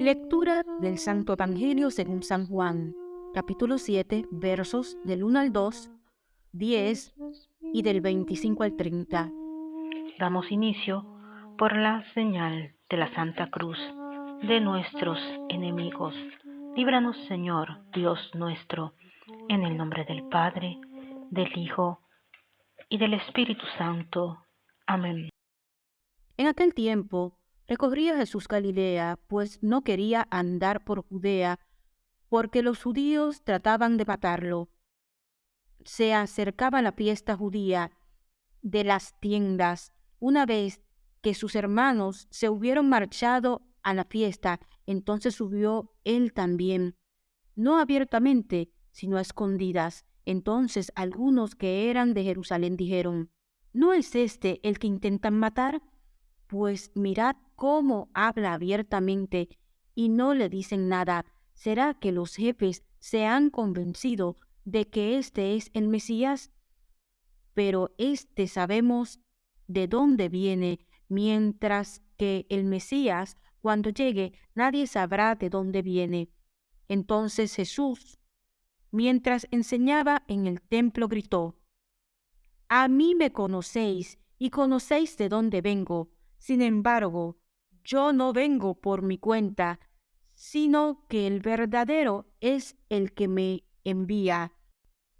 Lectura del Santo Evangelio según San Juan, capítulo 7, versos del 1 al 2, 10 y del 25 al 30. Damos inicio por la señal de la Santa Cruz de nuestros enemigos. Líbranos, Señor, Dios nuestro, en el nombre del Padre, del Hijo y del Espíritu Santo. Amén. En aquel tiempo recorría Jesús Galilea, pues no quería andar por Judea, porque los judíos trataban de matarlo. Se acercaba la fiesta judía de las tiendas, una vez que sus hermanos se hubieron marchado a la fiesta, entonces subió él también, no abiertamente, sino a escondidas. Entonces algunos que eran de Jerusalén dijeron, ¿no es este el que intentan matar? Pues mirad cómo habla abiertamente y no le dicen nada. ¿Será que los jefes se han convencido de que este es el Mesías? Pero este sabemos de dónde viene, mientras que el Mesías, cuando llegue, nadie sabrá de dónde viene. Entonces Jesús, mientras enseñaba en el templo, gritó, A mí me conocéis y conocéis de dónde vengo sin embargo, yo no vengo por mi cuenta, sino que el verdadero es el que me envía.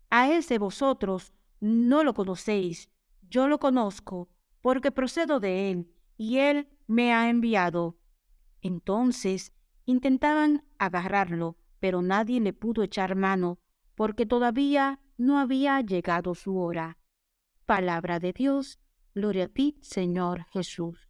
A ese vosotros no lo conocéis, yo lo conozco, porque procedo de él, y él me ha enviado. Entonces intentaban agarrarlo, pero nadie le pudo echar mano, porque todavía no había llegado su hora. Palabra de Dios, gloria a ti, Señor Jesús.